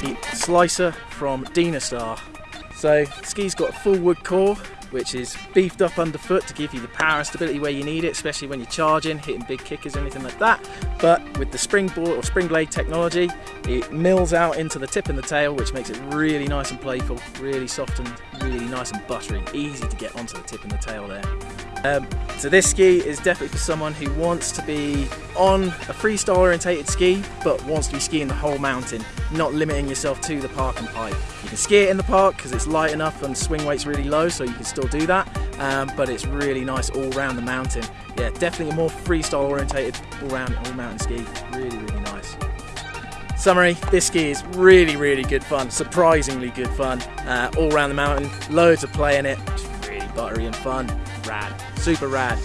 The Slicer from Dynastar. So ski's got a full wood core which is beefed up underfoot to give you the power and stability where you need it, especially when you're charging, hitting big kickers, anything like that. But with the springboard or spring blade technology, it mills out into the tip and the tail, which makes it really nice and playful, really soft and really nice and buttery, easy to get onto the tip and the tail there. Um, so this ski is definitely for someone who wants to be on a freestyle orientated ski but wants to be skiing the whole mountain, not limiting yourself to the park and pipe. You can ski it in the park because it's light enough and swing weight's really low so you can still do that um, but it's really nice all around the mountain. Yeah, definitely a more freestyle orientated all round all mountain ski, really really nice. Summary, this ski is really really good fun, surprisingly good fun, uh, all around the mountain, loads of play in it, really buttery and fun, rad, super rad.